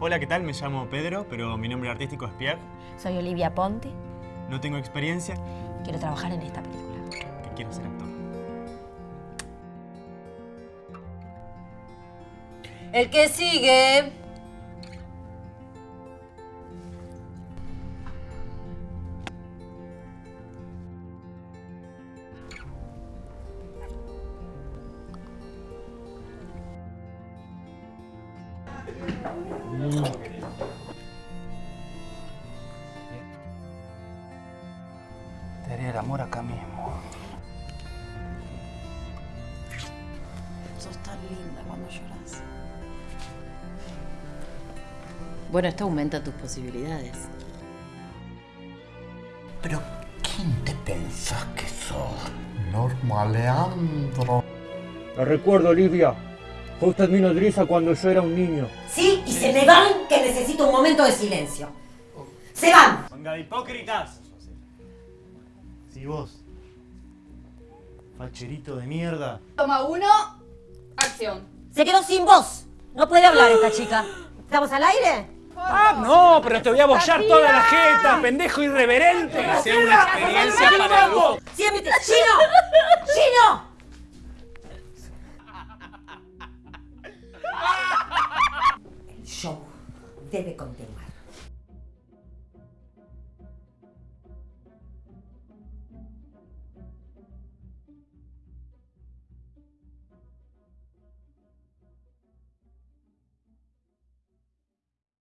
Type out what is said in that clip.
Hola, ¿qué tal? Me llamo Pedro, pero mi nombre artístico es Pierre. Soy Olivia Ponte. No tengo experiencia, Quiero trabajar en esta película. que quiero ser actor. El que sigue. Te haría el amor acá mismo. Sos tan linda cuando lloras. Bueno, esto aumenta tus posibilidades. Pero ¿quién te pensás que sos? Norma Leandro. Lo recuerdo, Olivia. Fue usted mi nodriza cuando yo era un niño. Sí, y se me van que necesito un momento de silencio. Se van. ¡Manga de hipócritas! Si vos, facherito de mierda, Toma uno, acción. Se quedó sin voz. No puede hablar esta chica. ¿Estamos al aire? ¡Ah, no! Pero te voy a bollar toda la jeta, pendejo irreverente. Sea una experiencia para el. ¡Chino! show debe continuar.